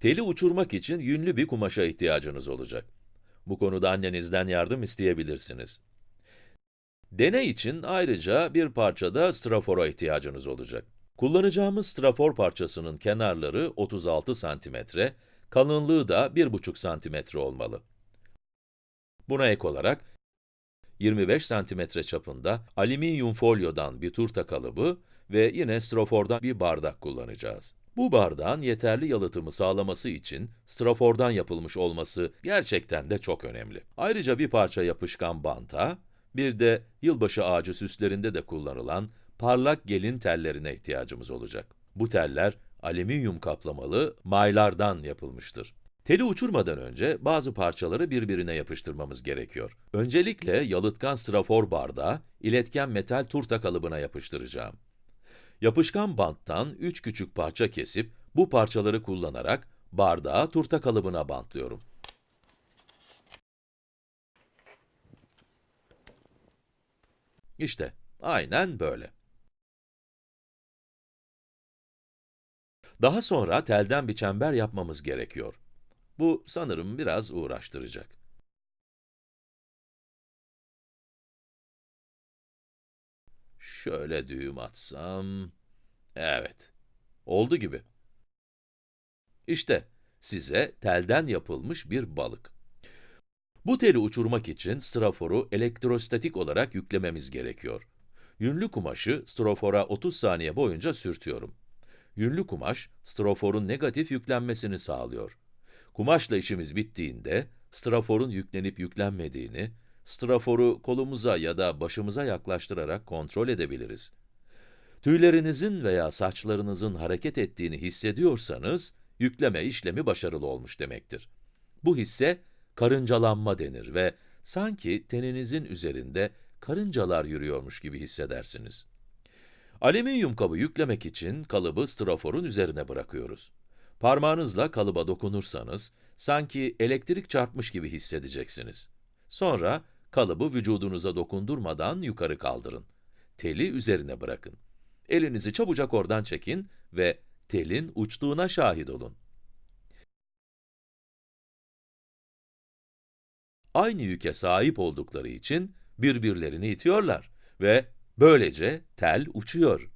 Teli uçurmak için yünlü bir kumaşa ihtiyacınız olacak. Bu konuda annenizden yardım isteyebilirsiniz. Deney için ayrıca bir parçada strafora ihtiyacınız olacak. Kullanacağımız strafor parçasının kenarları 36 santimetre, kalınlığı da 1,5 santimetre olmalı. Buna ek olarak, 25 santimetre çapında alüminyum folyodan bir turta kalıbı ve yine strafordan bir bardak kullanacağız. Bu bardağın yeterli yalıtımı sağlaması için strafordan yapılmış olması gerçekten de çok önemli. Ayrıca bir parça yapışkan banta, bir de yılbaşı ağacı süslerinde de kullanılan parlak gelin tellerine ihtiyacımız olacak. Bu teller alüminyum kaplamalı maylardan yapılmıştır. Teli uçurmadan önce bazı parçaları birbirine yapıştırmamız gerekiyor. Öncelikle yalıtkan strafor bardağı, iletken metal turta kalıbına yapıştıracağım. Yapışkan banttan 3 küçük parça kesip, bu parçaları kullanarak bardağı turta kalıbına bantlıyorum. İşte, aynen böyle. Daha sonra telden bir çember yapmamız gerekiyor. Bu sanırım biraz uğraştıracak. Şöyle düğüm atsam... Evet, oldu gibi. İşte, size telden yapılmış bir balık. Bu teli uçurmak için straforu elektrostatik olarak yüklememiz gerekiyor. Yünlü kumaşı strafora 30 saniye boyunca sürtüyorum. Yünlü kumaş, straforun negatif yüklenmesini sağlıyor. Kumaşla işimiz bittiğinde, straforun yüklenip yüklenmediğini, straforu kolumuza ya da başımıza yaklaştırarak kontrol edebiliriz. Tüylerinizin veya saçlarınızın hareket ettiğini hissediyorsanız, yükleme işlemi başarılı olmuş demektir. Bu hisse, karıncalanma denir ve sanki teninizin üzerinde karıncalar yürüyormuş gibi hissedersiniz. Alüminyum kabı yüklemek için kalıbı straforun üzerine bırakıyoruz. Parmağınızla kalıba dokunursanız, sanki elektrik çarpmış gibi hissedeceksiniz. Sonra, kalıbı vücudunuza dokundurmadan yukarı kaldırın. Teli üzerine bırakın. Elinizi çabucak oradan çekin ve telin uçtuğuna şahit olun. Aynı yüke sahip oldukları için birbirlerini itiyorlar ve böylece tel uçuyor.